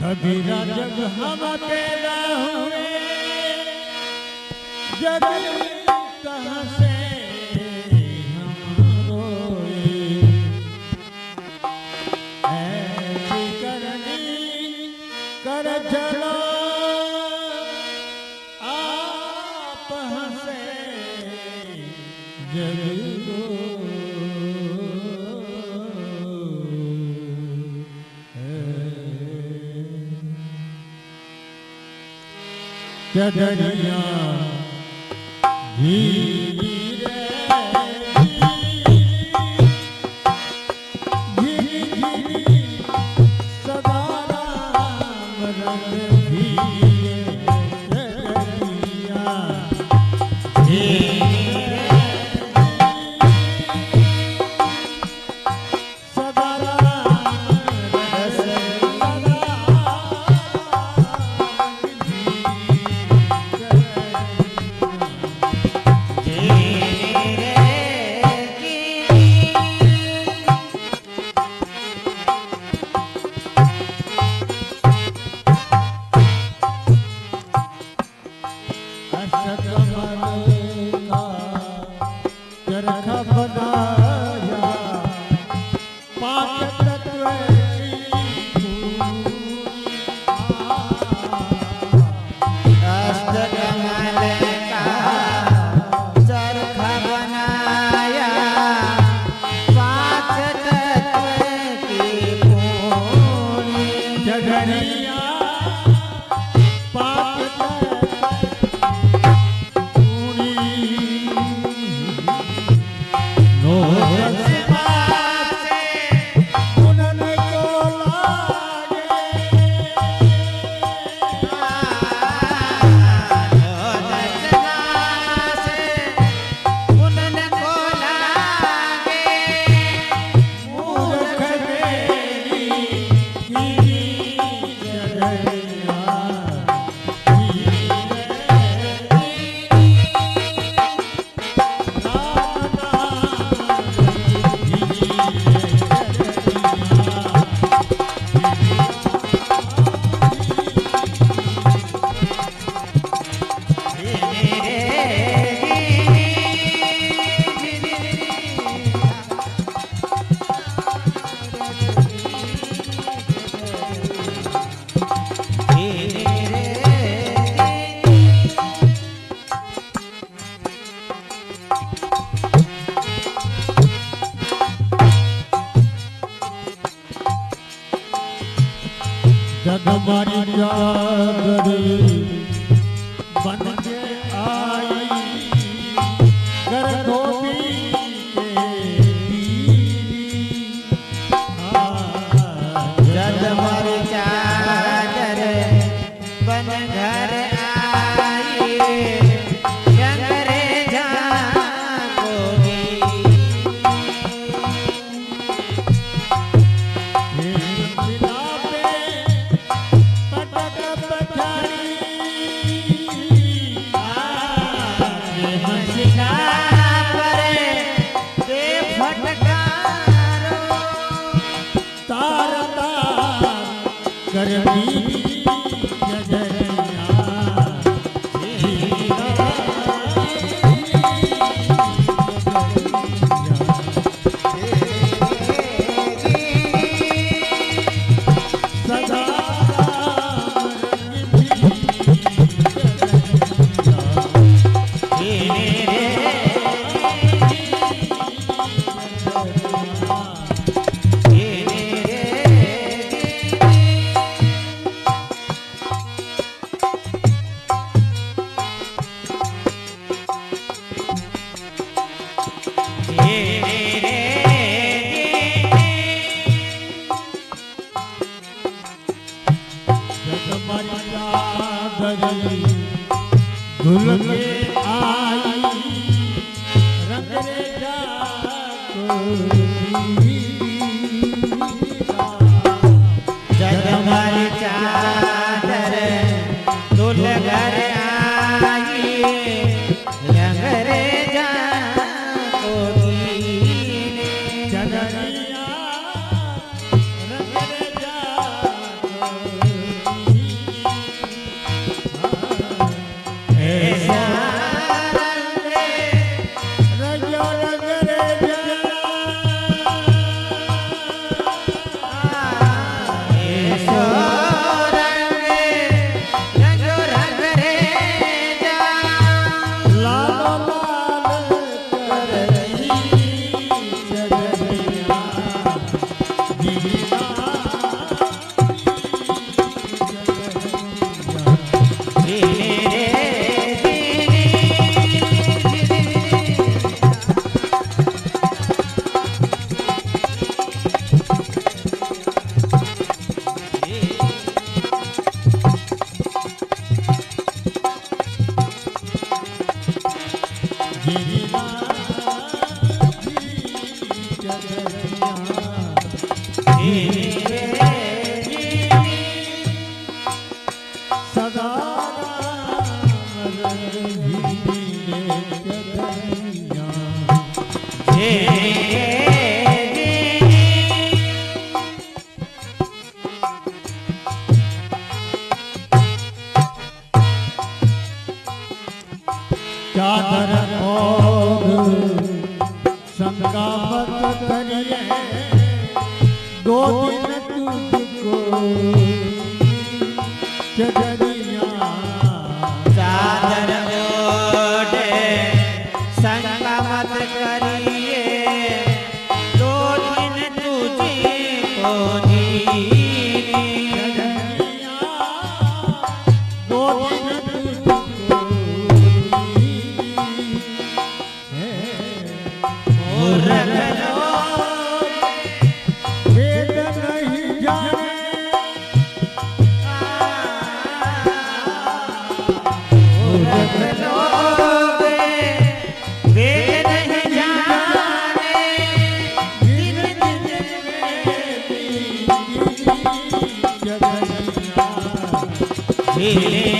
कबीरा जब हम पैदा हुए जब कहाँ से जगनिया जी करनी Thank you. चादर ओढ़ शंका मत करिए दो दिन तुझको चदरिया मिले